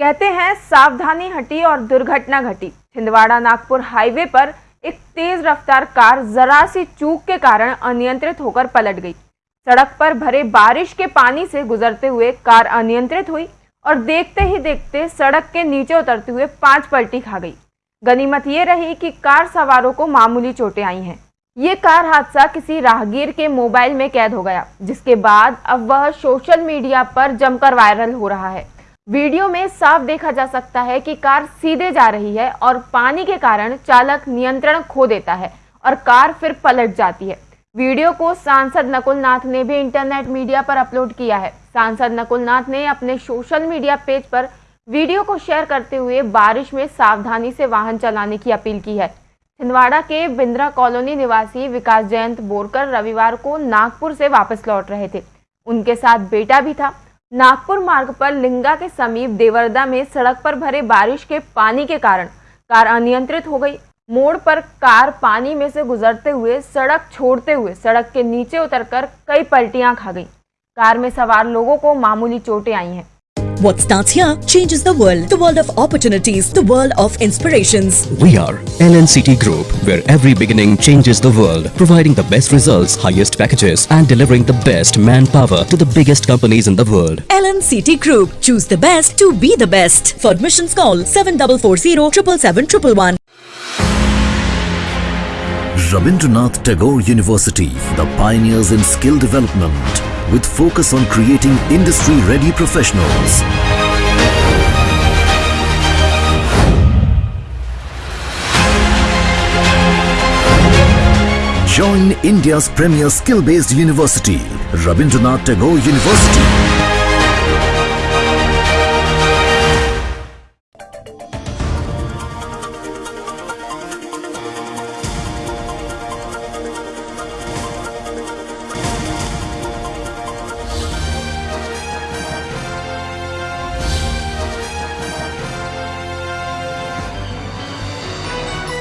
कहते हैं, सावधानी हटी और दुर्घटना घटी। छिंदवाड़ा नागपुर हाईवे पर एक तेज रफ्तार कार जरा सी चूक के कारण अनियंत्रित होकर पलट गई। सड़क पर भरे बारिश के पानी से गुजरते हुए कार अनियंत्रित हुई और देखते ही देखते सड़क के नीचे उतरते हुए पाँच पलटी खा गई। गनीमत ये रही कि कार सवारों को मामूली चोटें आई हैं। ये कार हादसा किसी राहगीर के मोबाइल में कैद हो गया, जिसके बाद अब वह सोशल मीडिया पर जमकर वायरल हो रहा है। वीडियो में साफ़ देखा जा सकता है कि कार सीधे जा रही है और पानी के कारण चालक नियंत्रण खो देता है और कार फिर पलट जाती है। वीडियो को सांसद नकुल नाथ ने भी इंटरनेट मीडिया पर अपलोड किया है। सांसद नकुल नाथ ने अपने सोशल मीडिया पेज पर वीडियो को शेयर करते हुए बारिश में सावधानी से वाहन चलाने की अपील की है। छिंदवाड़ा के बिंद्रा कॉलोनी निवासी विकास जयंत बोरकर रविवार को नागपुर से वापस लौट रहे थे। उनके साथ बेटा भी था। नागपुर मार्ग पर लिंगा के समीप देवरदा में सड़क पर भरे बारिश के पानी के कारण कार अनियंत्रित हो गई। मोड़ पर कार पानी में से गुजरते हुए सड़क छोड़ते हुए सड़क के नीचे उतरकर कई पलटियाँ खा गई। कार में सवार लोगों को मामूली चोटें आई हैं। What starts here changes the world. The world of opportunities. The world of inspirations. We are LNCT Group, where every beginning changes the world, providing the best results, highest packages, and delivering the best manpower to the biggest companies in the world. LNCT Group. Choose the best to be the best. For admissions call 7440 777 Rabindranath Tagore University, the pioneers in skill development, with focus on creating industry-ready professionals. Join India's premier skill-based university, Rabindranath Tagore University.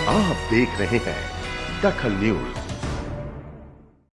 आप देख रहे हैं दखल news.